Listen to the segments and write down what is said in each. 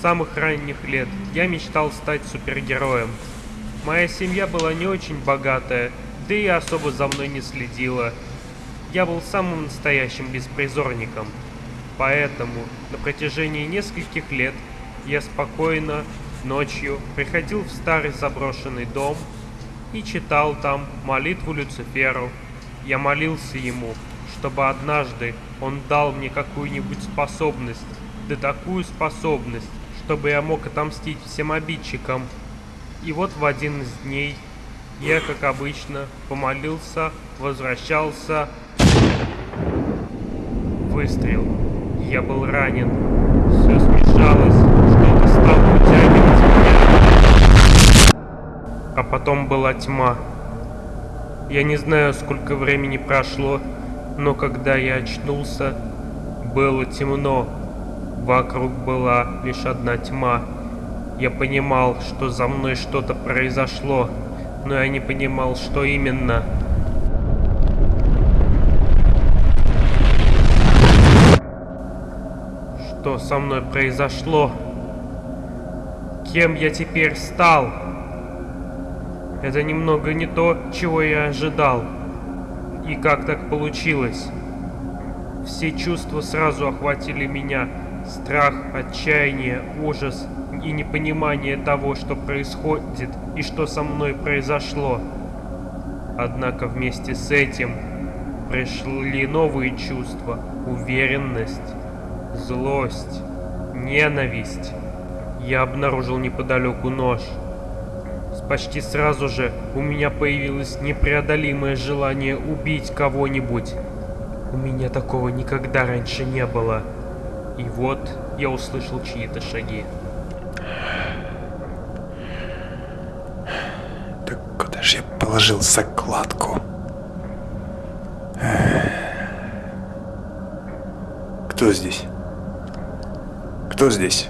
самых ранних лет я мечтал стать супергероем. Моя семья была не очень богатая, да и особо за мной не следила. Я был самым настоящим беспризорником. Поэтому на протяжении нескольких лет я спокойно ночью приходил в старый заброшенный дом и читал там молитву Люциферу. Я молился ему, чтобы однажды он дал мне какую-нибудь способность, да такую способность, чтобы я мог отомстить всем обидчикам. И вот в один из дней я, как обычно, помолился, возвращался. Выстрел. Я был ранен. Все смешалось, что-то стало утягивать меня. А потом была тьма. Я не знаю, сколько времени прошло, но когда я очнулся, было темно. Вокруг была лишь одна тьма. Я понимал, что за мной что-то произошло, но я не понимал, что именно. Что со мной произошло? Кем я теперь стал? Это немного не то, чего я ожидал. И как так получилось? Все чувства сразу охватили меня. Страх, отчаяние, ужас и непонимание того, что происходит и что со мной произошло. Однако вместе с этим пришли новые чувства, уверенность, злость, ненависть. Я обнаружил неподалеку нож. Почти сразу же у меня появилось непреодолимое желание убить кого-нибудь. У меня такого никогда раньше не было. И вот я услышал чьи-то шаги. Так куда же я положил закладку? Кто здесь? Кто здесь?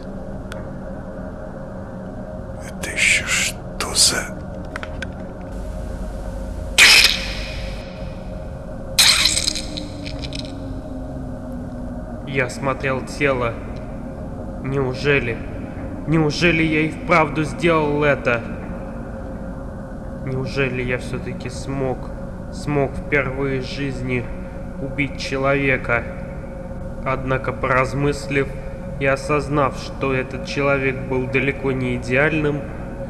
Я смотрел тело. Неужели? Неужели я и вправду сделал это? Неужели я все-таки смог, смог впервые в жизни убить человека? Однако, поразмыслив и осознав, что этот человек был далеко не идеальным,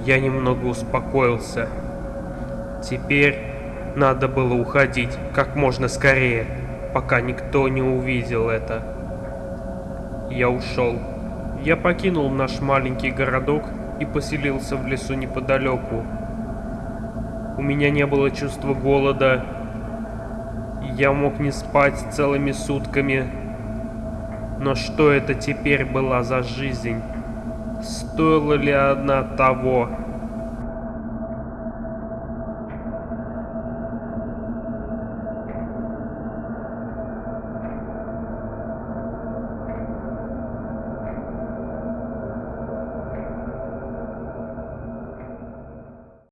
я немного успокоился. Теперь надо было уходить как можно скорее, пока никто не увидел это. Я ушел. Я покинул наш маленький городок и поселился в лесу неподалеку. У меня не было чувства голода, я мог не спать целыми сутками. Но что это теперь была за жизнь? Стоила ли она того?